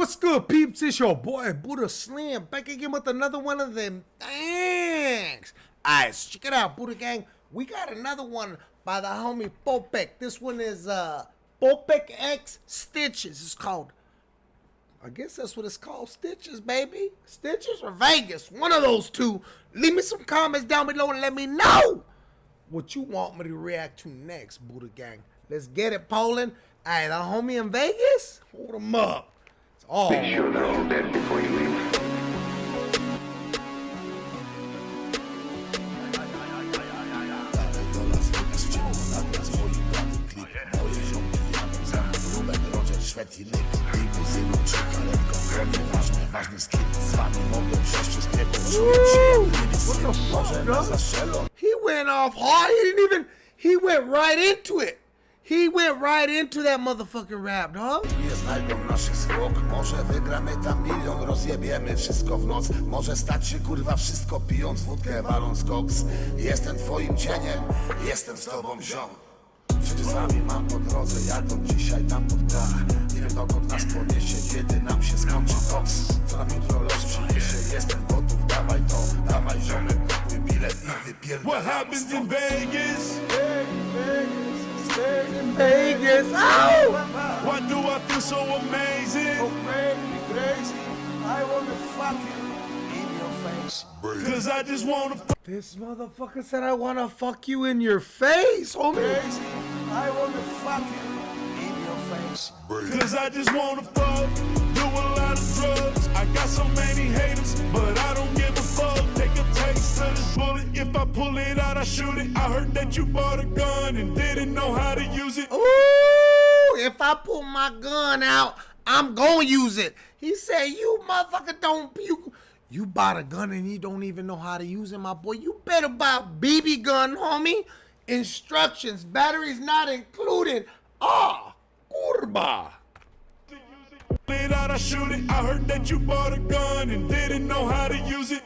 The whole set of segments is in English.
What's good, peeps? It's your boy Buddha Slim back again with another one of them things. Alright, so check it out, Buddha Gang. We got another one by the homie Popek. This one is uh Popek X Stitches. It's called I guess that's what it's called. Stitches, baby. Stitches or Vegas. One of those two. Leave me some comments down below and let me know what you want me to react to next, Buddha Gang. Let's get it, Poland. Hey, the homie in Vegas? Hold him up. All Make sure they're all dead before you leave. Świetny limuzyną czy karetką Nieważne, ważny skin Z wami mogę przejść przez piekło Czuję się jak niebieski Może zastrzelą He went off hard. He didn't even. He went right into it. He went right into that motherfucking rap, dog. Nie znajdą naszych zwłok. Może wygramy tam milion Rozjebiemy wszystko w noc. Może stać się kurwa wszystko Pijąc wódkę, waląc koks. Jestem twoim cieniem Jestem z tobą ziom. Przecież z wami mam po drodze Jadą dzisiaj tam pod dach. Nie wiem dokąd nas poniesie Kiedy nam się skończy koks. Co nam jutro los przyniesie Jestem gotów, dawaj to Dawaj ziomek, kupuj bilet i wypierdalamy What happens in Vegas? Vegas. Oh! Why do I feel so amazing? Oh, amazing, crazy. I wanna fuck you in your face. Cause I just wanna This motherfucker said I wanna fuck you in your face, homie. Cause I just wanna fuck. Do a lot of drugs. I got so many haters, but I don't give a fuck. Take a taste of this bullet. If I pull it I shoot it. I heard that you bought a gun and didn't know how to use it. Ooh, if I pull my gun out, I'm gonna use it. He said, "You motherfucker don't you you bought a gun and you don't even know how to use it, my boy. You better buy a BB gun, homie. Instructions, batteries not included. Ah, kurba." Pull it out, I shoot it. I heard that you bought a gun and didn't know how to use it.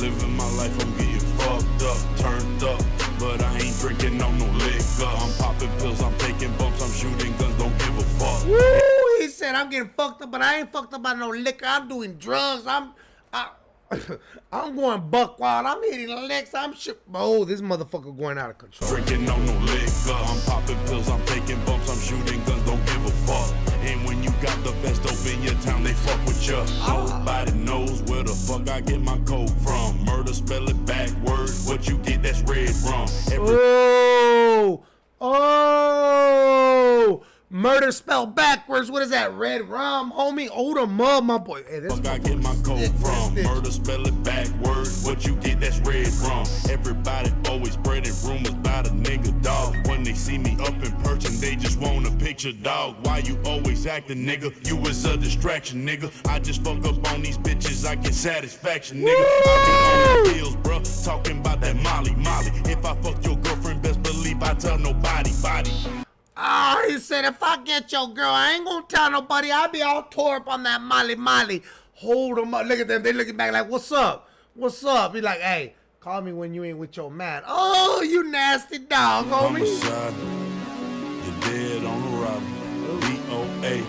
Living my life, I'm getting fucked up, turned up. But I ain't drinking on no liquor. I'm popping pills, I'm taking bumps, I'm shooting guns, don't give a fuck. Woo! He said, "I'm getting fucked up, but I ain't fucked up by no liquor. I'm doing drugs. I'm, I, I'm going buck wild. I'm hitting licks. I'm shit. Oh, this motherfucker going out of control." Drinking on no liquor. I'm popping pills, I'm taking bumps, I'm shooting guns, don't give a fuck. And when you got the best dope in your town, they fuck with you. Ah. Nobody knows where the fuck I get my code Oh, oh, murder spelled backwards. What is that? Red rum, homie. Hold 'em up, my boy. Hey, this I get my code from. Murder, spell it backwards. Picture, dog. Why you always acting, nigga? You was a distraction, nigga. I just fuck up on these bitches, I get satisfaction, nigga. I be on the pills, bro. Talking about that Molly, Molly. If I fuck your girlfriend, best believe I tell nobody, body. Ah, he said, if I get your girl, I ain't gonna tell nobody. I'll be all tore up on that Molly Molly. Hold them up. Look at them. They looking back like, what's up? What's up? He like, hey, call me when you ain't with your man. Oh, you nasty dog, homie. Homicide. You're dead on B-O-A.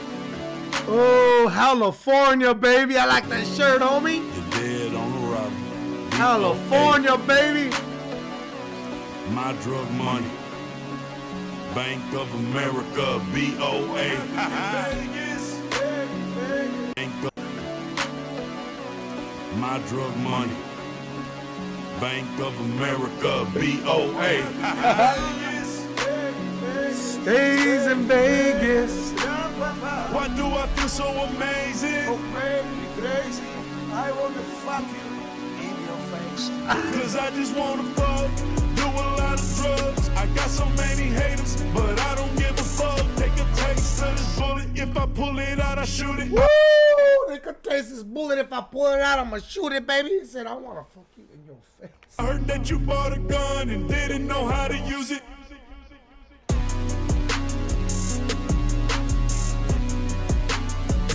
Oh, California, baby. I like that shirt, homie. You're dead on. B.O.A.. California, baby. My drug money. Bank of America, BOA. Bank of My drug money. Bank of America, BOA. Stays in Vegas. Why do I feel so amazing? Cause I just wanna fuck, do a lot of drugs. I got so many haters, but I don't give a fuck. Take a taste of this bullet. If I pull it out, I shoot it. Woo! They could taste this bullet. If I pull it out, I'ma shoot it, baby. He said, I wanna fuck you in your face. I heard that you bought a gun and didn't know how to use it.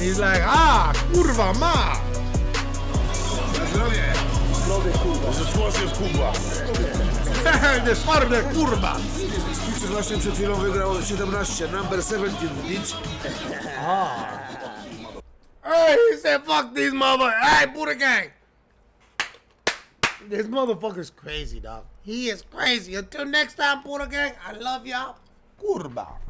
He's like, ah, kurva ma. Młody kurwa. Zgłosił kurwa. the twarde kurwa. Pizzę właśnie przed chwilą wygrał 17, number 17 bitch. Hey, he said, fuck these motherfuckers. Hey, Buddha Gang. This motherfucker's crazy, dog. He is crazy. Until next time, Buddha Gang, I love y'all. Kurba.